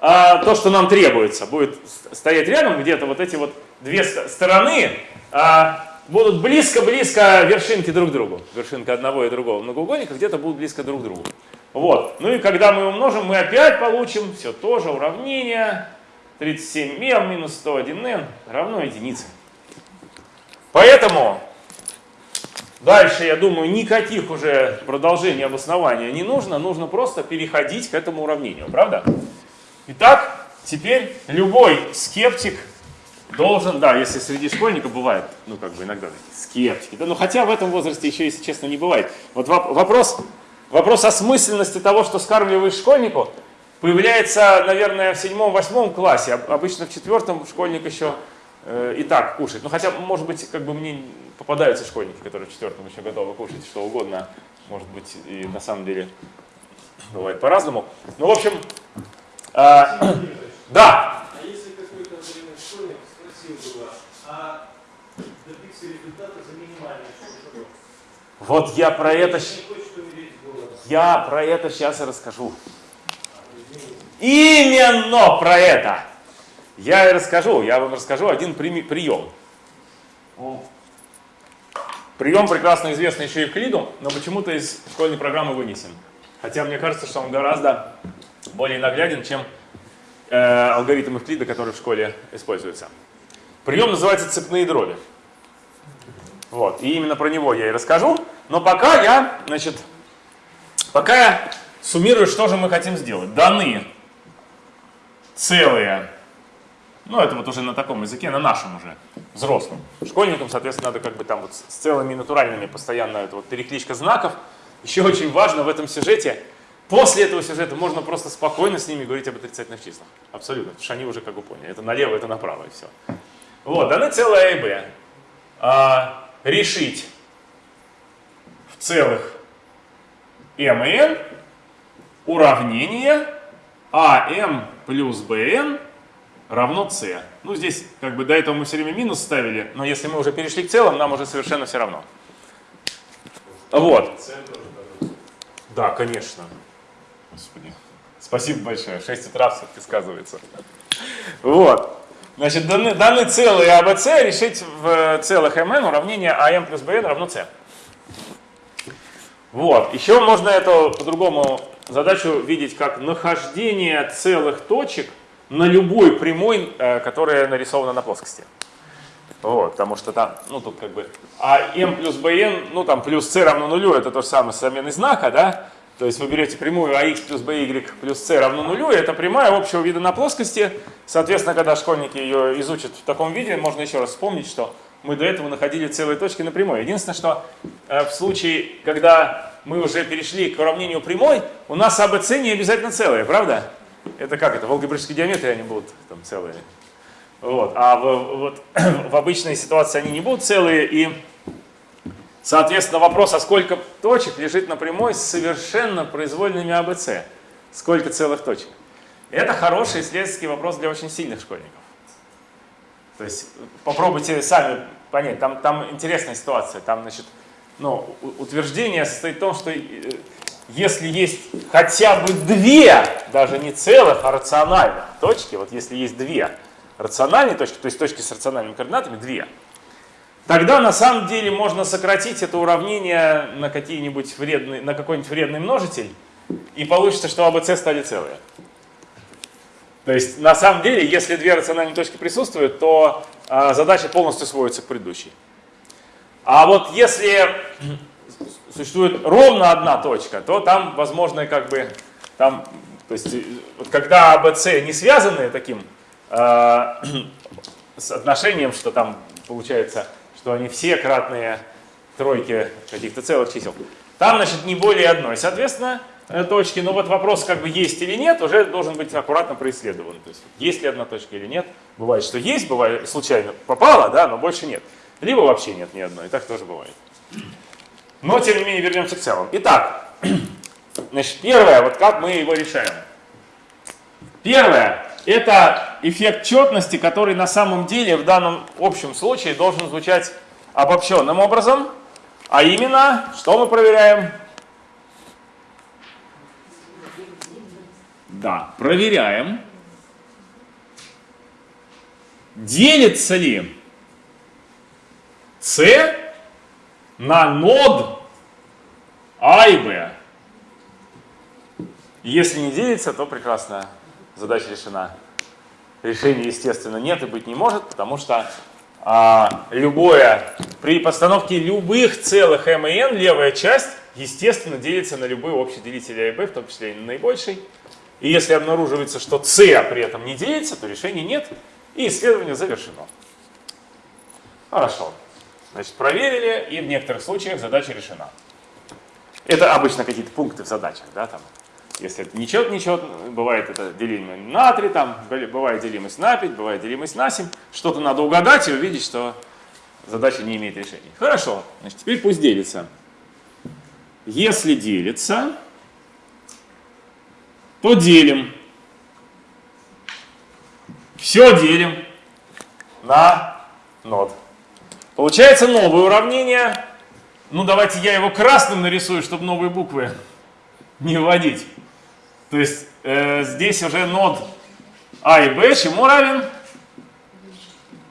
а, то, что нам требуется, будет стоять рядом где-то вот эти вот две стороны, а, будут близко-близко вершинки друг к другу. Вершинка одного и другого многоугольника где-то будут близко друг к другу. Вот. Ну и когда мы умножим, мы опять получим все то же уравнение. 37m минус 101n равно единице. Поэтому дальше, я думаю, никаких уже продолжений обоснования не нужно. Нужно просто переходить к этому уравнению, правда? Итак, теперь любой скептик должен, да, если среди школьников бывает, ну, как бы иногда скептики, да, но хотя в этом возрасте еще, если честно, не бывает. Вот вопрос, вопрос осмысленности того, что скармливаешь школьнику, появляется, наверное, в седьмом-восьмом классе. Обычно в четвертом школьник еще э, и так кушает. Ну, хотя, может быть, как бы мне попадаются школьники, которые в четвертом еще готовы кушать что угодно. Может быть, и на самом деле бывает по-разному. Ну, в общем, э, да. А если какой-то время бы а добиться результата за минимальный срок? Вот я про это... Я про это сейчас и расскажу. Именно про это я и расскажу. Я вам расскажу один прием. Прием прекрасно известный еще и в Клиду, но почему-то из школьной программы вынесен. Хотя мне кажется, что он гораздо более нагляден, чем э, алгоритм Евклида, который в школе используется. Прием называется цепные дроби. Вот, и именно про него я и расскажу. Но пока я, значит, пока я суммирую, что же мы хотим сделать. Даны целые. Ну, это вот уже на таком языке, на нашем уже, взрослом. Школьникам, соответственно, надо как бы там вот с целыми натуральными постоянно это вот перекличка знаков. Еще очень важно в этом сюжете, после этого сюжета можно просто спокойно с ними говорить об отрицательных числах. Абсолютно, потому что они уже как бы поняли. Это налево, это направо и все. Вот, даны целое А и Б. А, решить в целых m и n уравнение АМ плюс БН равно С. Ну, здесь как бы до этого мы все время минус ставили, но если мы уже перешли к целым, нам уже совершенно все равно. Вот. Да, конечно. Господи. Спасибо большое. 6 утра все-таки сказывается. Вот. Значит, даны, даны целые АБЦ решить в целых МН уравнение АМ плюс БН равно С. Вот. Еще можно это по-другому задачу видеть как нахождение целых точек на любой прямой, э, которая нарисована на плоскости. Вот, потому что там, ну тут как бы, а m плюс bn, ну там плюс c равно нулю, это то же самое с заменой знака, да? То есть вы берете прямую ax плюс by плюс c равно нулю, и это прямая общего вида на плоскости. Соответственно, когда школьники ее изучат в таком виде, можно еще раз вспомнить, что мы до этого находили целые точки на прямой. Единственное, что э, в случае, когда мы уже перешли к уравнению прямой, у нас АБЦ не обязательно целые, правда? Это как это? В алгебраической геометрии они будут там целые. Вот. А в, вот, в обычной ситуации они не будут целые. И, соответственно, вопрос, а сколько точек лежит на прямой с совершенно произвольными АБЦ? Сколько целых точек? Это хороший исследовательский вопрос для очень сильных школьников. То есть попробуйте сами понять, там, там интересная ситуация. Там, значит, ну, утверждение состоит в том, что э, если есть хотя бы две, даже не целых, а рациональных точки, вот если есть две рациональные точки, то есть точки с рациональными координатами, две, тогда на самом деле можно сократить это уравнение на какие-нибудь вредные, на какой-нибудь вредный множитель, и получится, что АБЦ стали целые. То есть на самом деле, если две рациональные точки присутствуют, то а, задача полностью сводится к предыдущей. А вот если существует ровно одна точка, то там возможно как бы, там, то есть, вот когда АБЦ не связаны таким э, с отношением, что там получается, что они все кратные тройки каких-то целых чисел, там, значит, не более одной, соответственно, э, точки. Но вот вопрос, как бы есть или нет, уже должен быть аккуратно происследован. То есть, есть ли одна точка или нет. Бывает, что есть, бывает, случайно попало, да, но больше нет. Либо вообще нет ни одной, и так тоже бывает. Но, тем не менее, вернемся к целым. Итак, значит, первое, вот как мы его решаем. Первое, это эффект четности, который на самом деле в данном общем случае должен звучать обобщенным образом. А именно, что мы проверяем? Да, проверяем, делится ли с на нод А и Б. Если не делится, то прекрасно, задача решена. Решения, естественно, нет и быть не может, потому что а, любое, при постановке любых целых m и n, левая часть, естественно, делится на любой общий делитель a и b, в том числе и на наибольший. И если обнаруживается, что c при этом не делится, то решения нет, и исследование завершено. Хорошо. Значит, проверили, и в некоторых случаях задача решена. Это обычно какие-то пункты в задачах, да, там. Если это нечет, нечет, бывает это делимость на 3, там, бывает делимость на 5, бывает делимость на 7. Что-то надо угадать и увидеть, что задача не имеет решения. Хорошо, значит, теперь пусть делится. Если делится, то делим. Все делим на нод. Получается новое уравнение. Ну, давайте я его красным нарисую, чтобы новые буквы не вводить. То есть э, здесь уже нод А и Б чему равен?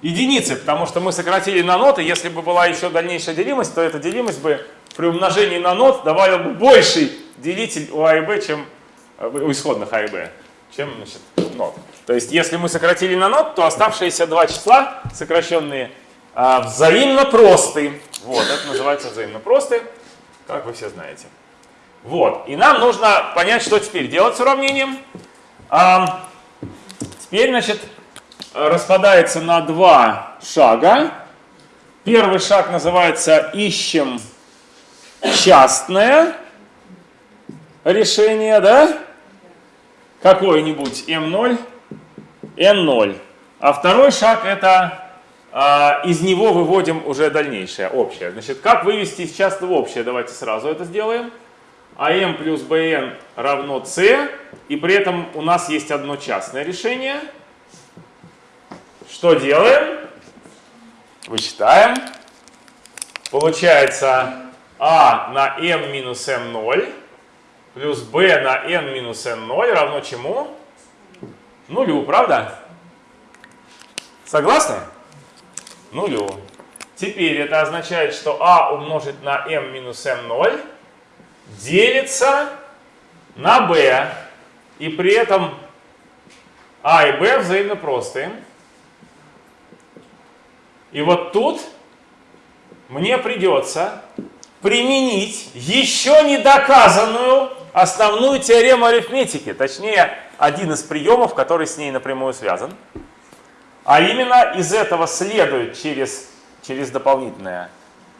Единице, потому что мы сократили на ноты. Если бы была еще дальнейшая делимость, то эта делимость бы при умножении на нот давала бы больший делитель у А и Б, чем э, у исходных А и Б, чем значит, нот. То есть если мы сократили на нот, то оставшиеся два числа, сокращенные, а, взаимно просты. Вот, это называется взаимно просты, как вы все знаете. Вот. И нам нужно понять, что теперь делать с уравнением. А, теперь, значит, распадается на два шага. Первый шаг называется «Ищем частное решение», да? Какое-нибудь m0, n0. А второй шаг это а, из него выводим уже дальнейшее, общее. Значит, как вывести из частного общее? Давайте сразу это сделаем. АМ плюс БН равно С, и при этом у нас есть одно частное решение. Что делаем? Вычитаем. Получается А на m минус m0 плюс b на n минус n0 равно чему? Нулю, правда? Согласны? Нулю. Теперь это означает, что а умножить на m минус m0 делится на b, и при этом а и b взаимно простые. И вот тут мне придется применить еще не доказанную основную теорему арифметики, точнее, один из приемов, который с ней напрямую связан. А именно из этого следует через, через дополнительное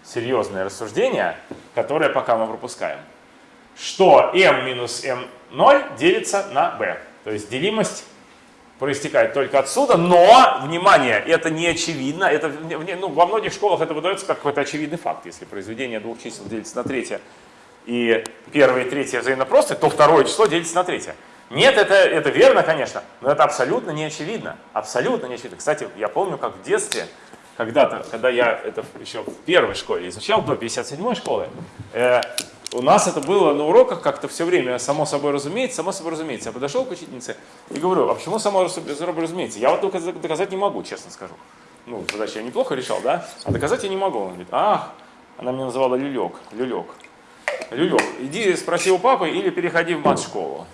серьезное рассуждение, которое пока мы пропускаем что m минус m0 делится на b. То есть делимость проистекает только отсюда, но, внимание, это не очевидно. Это, ну, во многих школах это выдается как какой-то очевидный факт. Если произведение двух чисел делится на третье, и первое и третье взаимно просты, то второе число делится на третье. Нет, это, это верно, конечно, но это абсолютно не очевидно. Абсолютно не очевидно. Кстати, я помню, как в детстве, когда-то, когда я это еще в первой школе изучал, до 57-й школы, э, у нас это было на уроках как-то все время, само собой разумеется, само собой разумеется. Я подошел к учительнице и говорю, а почему само собой разумеется? Я вот только доказать не могу, честно скажу. Ну, задачу я неплохо решал, да? А доказать я не могу. Он говорит, ах, она меня называла люлек, люлек. Люлек, иди спроси у папы или переходи в мат-школу.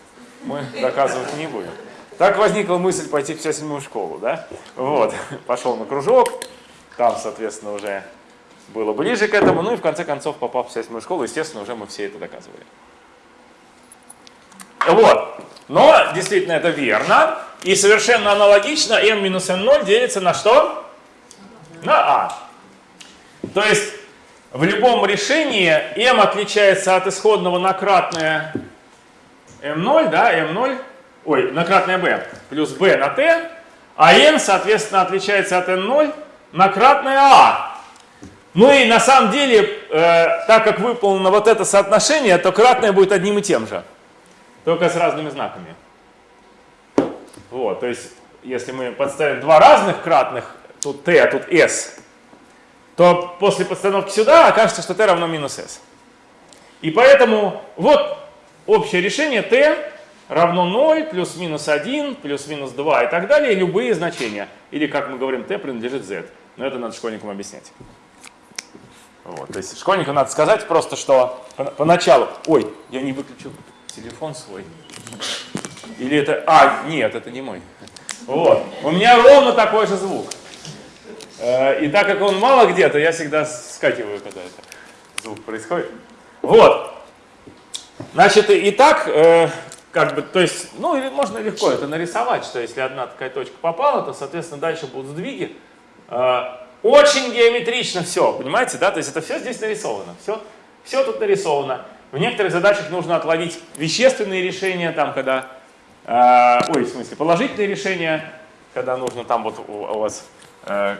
Мы доказывать не будем. Так возникла мысль пойти в 57 школу, да? Вот, пошел на кружок, там, соответственно, уже было ближе к этому, ну и в конце концов, попав в 7 школу, естественно, уже мы все это доказывали. Вот. Но действительно это верно. И совершенно аналогично m минус n0 делится на что? На a. То есть в любом решении m отличается от исходного на кратное m0, да, m0, ой, на кратное b плюс b на t, а n, соответственно, отличается от n0 на кратное a. Ну и на самом деле, э, так как выполнено вот это соотношение, то кратное будет одним и тем же, только с разными знаками. Вот, то есть, если мы подставим два разных кратных, тут t, а тут s, то после подстановки сюда окажется, что t равно минус s. И поэтому вот общее решение t равно 0, плюс-минус 1, плюс-минус 2 и так далее, любые значения. Или, как мы говорим, t принадлежит z. Но это надо школьникам объяснять. Вот, то есть школьникам надо сказать просто, что поначалу, ой, я не выключил телефон свой. Или это, а, нет, это не мой. Вот. У меня ровно такой же звук. Э, и так как он мало где, то я всегда скакиваю, когда это звук происходит. Вот. Значит, и так, э, как бы, то есть, ну, или можно легко это нарисовать, что если одна такая точка попала, то, соответственно, дальше будут сдвиги. Очень геометрично все, понимаете, да? То есть это все здесь нарисовано, все, все тут нарисовано. В некоторых задачах нужно отловить вещественные решения, там, когда, э, ой, в смысле, положительные решения, когда нужно там вот у, у вас, э,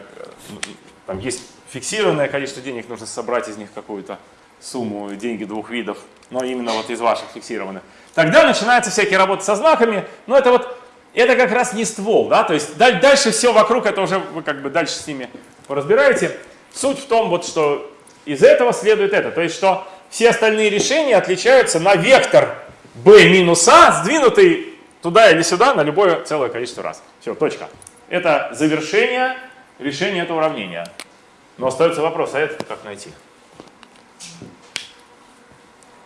там есть фиксированное количество денег, нужно собрать из них какую-то сумму, деньги двух видов, но именно вот из ваших фиксированных. Тогда начинаются всякие работы со знаками, но это вот, это как раз не ствол, да, то есть дальше все вокруг, это уже вы как бы дальше с ними поразбираете. Суть в том, вот, что из этого следует это, то есть что все остальные решения отличаются на вектор b минус a, сдвинутый туда или сюда на любое целое количество раз. Все, точка. Это завершение решения этого уравнения. Но остается вопрос, а это как найти?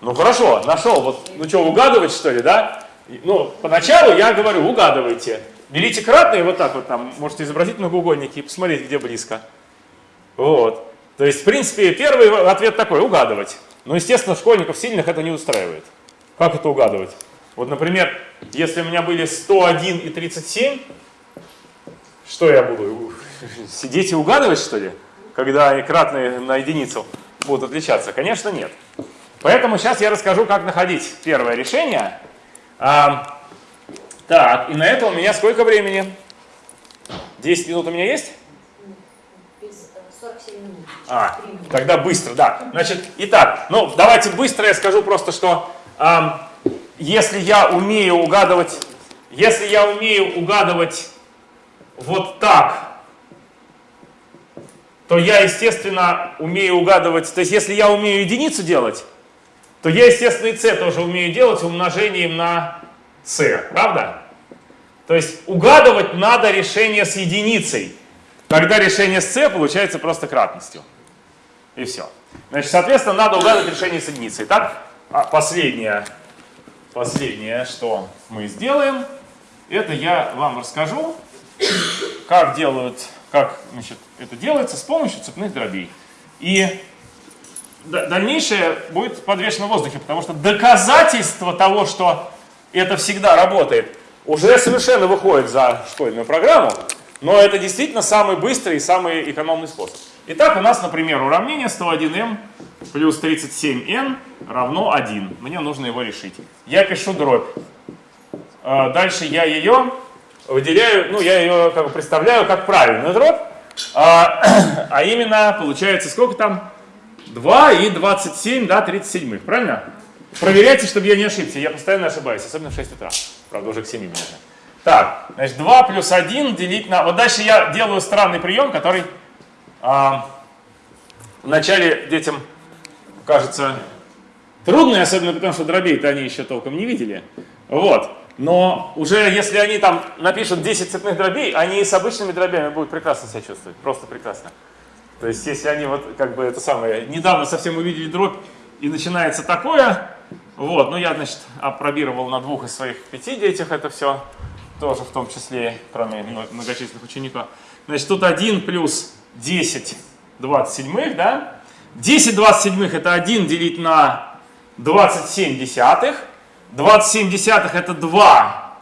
Ну хорошо, нашел. Вот, ну что, угадывать что ли, да? Ну, поначалу я говорю, угадывайте. Берите кратные, вот так вот там, можете изобразить многоугольники и посмотреть, где близко. Вот. То есть, в принципе, первый ответ такой, угадывать. Но, естественно, школьников сильных это не устраивает. Как это угадывать? Вот, например, если у меня были 101 и 37, что я буду? Сидеть и угадывать, что ли? Когда кратные на единицу будут отличаться? Конечно, нет. Поэтому сейчас я расскажу, как находить первое решение. Так, и на это у меня сколько времени? 10 минут у меня есть? 47 минут. А, тогда быстро, да. Значит, итак, ну давайте быстро я скажу просто, что э, если я умею угадывать, если я умею угадывать вот так, то я, естественно, умею угадывать, то есть если я умею единицу делать, то я, естественно, и c тоже умею делать умножением на c, правда? То есть угадывать надо решение с единицей. Тогда решение с c получается просто кратностью. И все. Значит, соответственно, надо угадывать решение с единицей. Итак, а последнее, последнее, что мы сделаем, это я вам расскажу, как делают, как значит, это делается с помощью цепных дробей. И дальнейшее будет подвешено в воздухе, потому что доказательство того, что это всегда работает, уже совершенно выходит за школьную программу, но это действительно самый быстрый и самый экономный способ. Итак, у нас, например, уравнение 101m плюс 37n равно 1. Мне нужно его решить. Я пишу дробь. А, дальше я ее выделяю, ну, я ее как бы представляю как правильную дробь. А, а именно, получается, сколько там? 2 и 27, да, 37, правильно? Проверяйте, чтобы я не ошибся. Я постоянно ошибаюсь, особенно в 6 утра. Правда, уже к 7 минут. Так, значит, 2 плюс 1 делить на... Вот дальше я делаю странный прием, который а, вначале детям кажется трудный, особенно потому что дробей-то они еще толком не видели. Вот. Но уже если они там напишут 10 цепных дробей, они с обычными дробями будут прекрасно себя чувствовать. Просто прекрасно. То есть, если они вот как бы это самое, недавно совсем увидели дробь, и начинается такое, вот, ну я, значит, опробировал на двух из своих пяти детях это все, тоже в том числе, кроме многочисленных учеников. Значит, тут 1 плюс 10 27, да? 10 27 это 1 делить на 27 десятых. 27 десятых это 2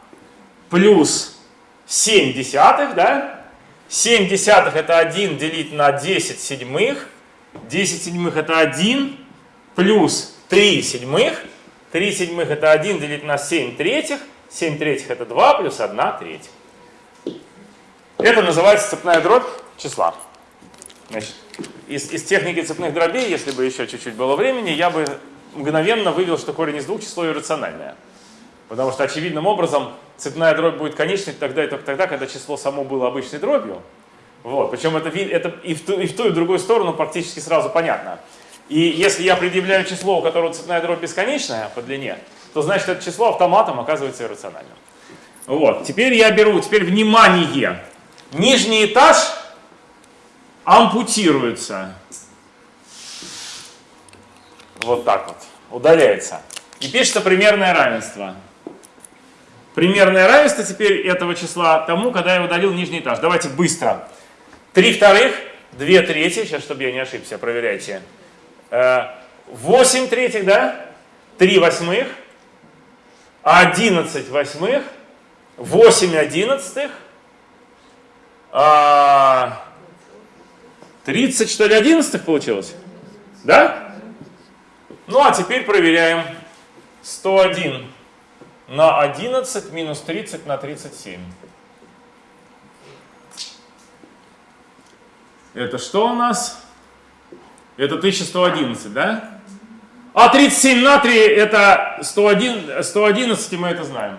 плюс 7 десятых, да? 7 десятых это 1 делить на 10 седьмых. 10 седьмых это 1 плюс 3 седьмых. 3 седьмых это 1 делить на 7 третьих. 7 третьих это 2 плюс 1 третья. Это называется цепная дробь числа. Значит, из, из техники цепных дробей, если бы еще чуть-чуть было времени, я бы мгновенно вывел, что корень из двух число иррациональное. Потому что очевидным образом цепная дробь будет конечной тогда и только тогда, когда число само было обычной дробью. Вот. Причем это, это и, в ту, и в ту, и в другую сторону практически сразу понятно. И если я предъявляю число, у которого цепная дробь бесконечная по длине, то значит это число автоматом оказывается иррациональным. Вот. Теперь я беру, теперь внимание. Нижний этаж ампутируется. Вот так вот. Удаляется. И пишется примерное равенство. примерное равенство теперь этого числа тому, когда я удалил нижний этаж. Давайте быстро. 3 вторых, 2 третьих, сейчас, чтобы я не ошибся, проверяйте. 8 третьих, да? 3 восьмых, 11 восьмых, 8 одиннадцатых, 30 что ли одиннадцатых получилось? Да? Ну а теперь проверяем. 101 на 11 минус 30 на 37. Это что у нас? Это 1111, да? А 37 на 3 это 101, 111, и мы это знаем.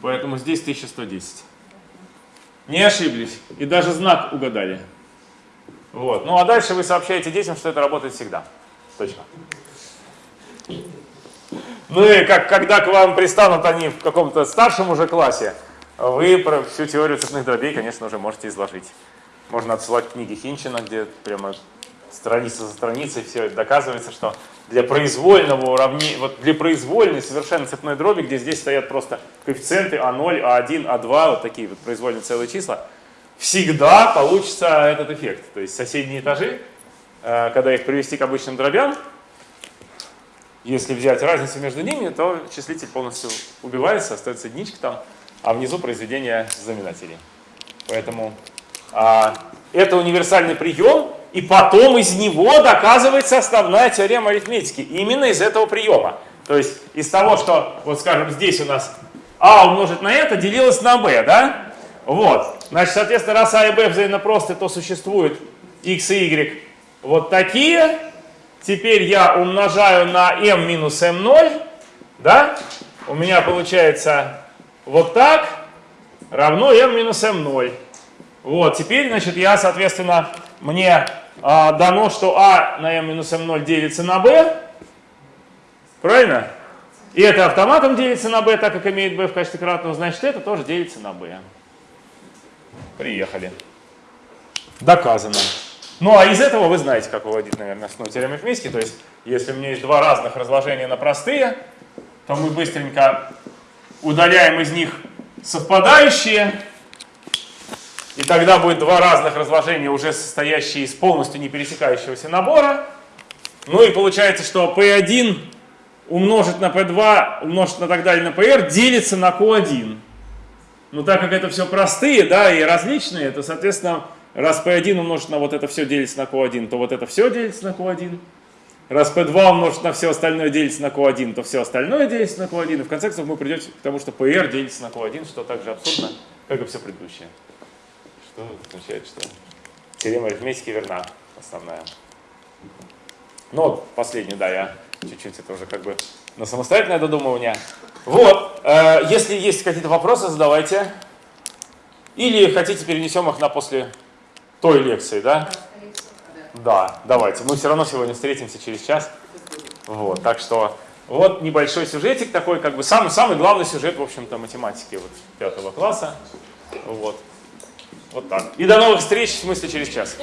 Поэтому здесь 1110. Не ошиблись. И даже знак угадали. Вот. Ну а дальше вы сообщаете детям, что это работает всегда. Точно. Ну и как, когда к вам пристанут они в каком-то старшем уже классе, вы про всю теорию цепных дробей, конечно, уже можете изложить. Можно отсылать книги Хинчина, где прямо страница за страницей все доказывается, что для произвольного уравнения, вот для произвольной совершенно цепной дроби, где здесь стоят просто коэффициенты А0, А1, А2, вот такие вот произвольные целые числа, всегда получится этот эффект. То есть соседние этажи, э, когда их привести к обычным дробям, если взять разницу между ними, то числитель полностью убивается, остается единичка там, а внизу произведение знаменателей. Поэтому а, это универсальный прием, и потом из него доказывается основная теорема арифметики. Именно из этого приема. То есть из того, что, вот скажем, здесь у нас а умножить на это делилось на b, да? Вот. Значит, соответственно, раз а и b взаимно просты, то существует x и y вот такие. Теперь я умножаю на m минус m0, да? У меня получается вот так равно m минус m0. Вот, теперь, значит, я, соответственно, мне а, дано, что а на m минус m0 делится на b. Правильно? И это автоматом делится на b, так как имеет b в качестве кратного, значит, это тоже делится на b. Приехали. Доказано. Ну, а из этого вы знаете, как выводить, наверное, основную теорему арифметики. То есть, если у меня есть два разных разложения на простые, то мы быстренько удаляем из них совпадающие, и тогда будет два разных разложения, уже состоящие из полностью не пересекающегося набора. Ну и получается, что P1 умножить на P2, умножить на так далее на PR делится на Q1. Ну так как это все простые, да, и различные, то, соответственно, раз P1 умножить на вот это все делится на Q1, то вот это все делится на Q1. Раз P2 умножить на все остальное делится на Q1, то все остальное делится на Q1. И в конце концов мы придем к тому, что PR делится на Q1, что также абсурдно, как и все предыдущее что означает, что теорема арифметики верна, основная. Ну вот, последний, да, я чуть-чуть это уже как бы на самостоятельное додумывание. Вот, э, если есть какие-то вопросы, задавайте. Или хотите, перенесем их на после той лекции, да? Да, давайте. Мы все равно сегодня встретимся через час. Вот, так что вот небольшой сюжетик такой, как бы самый, самый главный сюжет, в общем-то, математики вот пятого класса. Вот. Вот так. И до новых встреч, в смысле, через час.